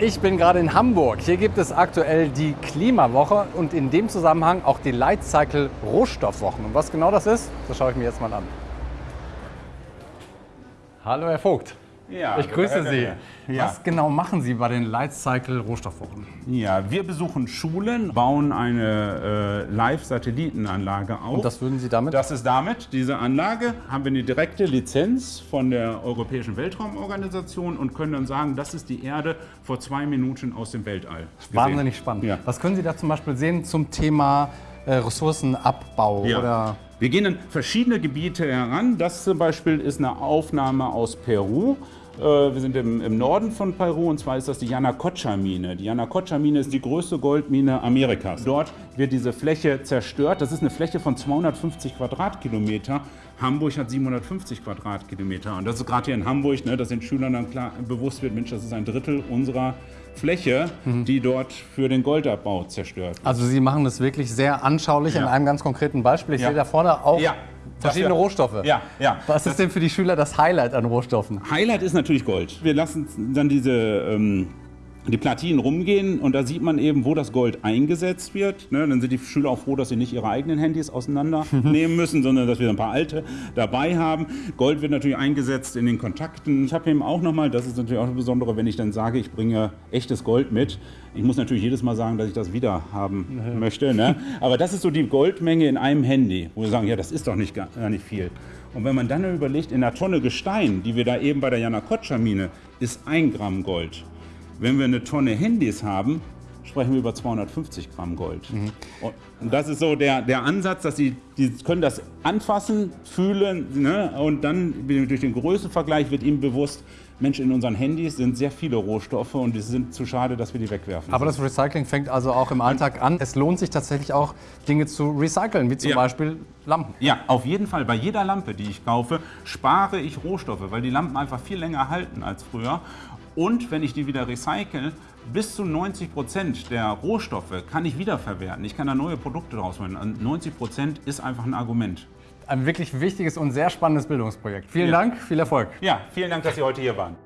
Ich bin gerade in Hamburg. Hier gibt es aktuell die Klimawoche und in dem Zusammenhang auch die Lightcycle Rohstoffwochen. Und was genau das ist, das schaue ich mir jetzt mal an. Hallo Herr Vogt. Ja, ich grüße Sie. Ja. Was genau machen Sie bei den Lightcycle Rohstoffwochen? Ja, wir besuchen Schulen, bauen eine äh, Live-Satellitenanlage auf. Und das würden Sie damit? Das ist damit, diese Anlage, haben wir eine direkte Lizenz von der Europäischen Weltraumorganisation und können dann sagen, das ist die Erde vor zwei Minuten aus dem Weltall. gesehen. Wahnsinnig spannend. Ja. Was können Sie da zum Beispiel sehen zum Thema äh, Ressourcenabbau Ja. oder Wir gehen in verschiedene Gebiete heran. Das zum Beispiel ist eine Aufnahme aus Peru. Äh, Wir sind im, Norden von Peru und zwar ist das die Yanacocha-Mine. Die Yanacocha-Mine ist die größte Goldmine Amerikas. Dort wird diese Fläche zerstört. Das ist eine Fläche von 250 Quadratkilometer. Hamburg hat 750 Quadratkilometer. Und das ist gerade hier in Hamburg, ne, dass den Schülern dann klar bewusst wird, Mensch, das ist ein Drittel unserer Fläche, die dort für den Goldabbau zerstört wird. Also Sie machen das wirklich sehr anschaulich Ja. an einem ganz konkreten Beispiel. Ich Ja. sehe da vorne auch Ja. verschiedene Rohstoffe. Ja, ja. Was ist denn für die Schüler das Highlight an Rohstoffen? Highlight ist natürlich Gold. Wir lassen dann diese ähm, die Platinen rumgehen und da sieht man eben, wo das Gold eingesetzt wird. Ne, dann sind die Schüler auch froh, dass sie nicht ihre eigenen Handys auseinandernehmen müssen, sondern dass wir ein paar alte dabei haben. Gold wird natürlich eingesetzt in den Kontakten. Ich habe eben auch nochmal, das ist natürlich auch das Besondere, wenn ich dann sage, ich bringe echtes Gold mit. Ich muss natürlich jedes Mal sagen, dass ich das wieder haben möchte. Ne? Aber das ist so die Goldmenge in einem Handy, wo wir sagen, ja, das ist doch nicht, gar nicht viel. Und wenn man dann überlegt, in einer Tonne Gestein, die wir da eben bei der Yanacocha-Mine, ist ein Gramm Gold. Wenn wir eine Tonne Handys haben, sprechen wir über 250 Gramm Gold. Und- Und das ist so der, der Ansatz, dass sie die können das anfassen, fühlen ne? und dann durch den Größenvergleich wird ihnen bewusst, Mensch, in unseren Handys sind sehr viele Rohstoffe und es sind zu schade, dass wir die wegwerfen. Aber das Recycling fängt also auch im Alltag an. Es lohnt sich tatsächlich auch, Dinge zu recyceln, wie zum Ja. Beispiel Lampen. Ja, auf jeden Fall. Bei jeder Lampe, die ich kaufe, spare ich Rohstoffe, weil die Lampen einfach viel länger halten als früher. Und wenn ich die wieder recycle, bis zu 90 Prozent der Rohstoffe kann ich wiederverwerten. Ich kann da neue Produkte draus machen. Und 90 Prozent ist einfach ein Argument. Ein wirklich wichtiges und sehr spannendes Bildungsprojekt. Vielen Ja. Dank, viel Erfolg. Ja, vielen Dank, dass Sie heute hier waren.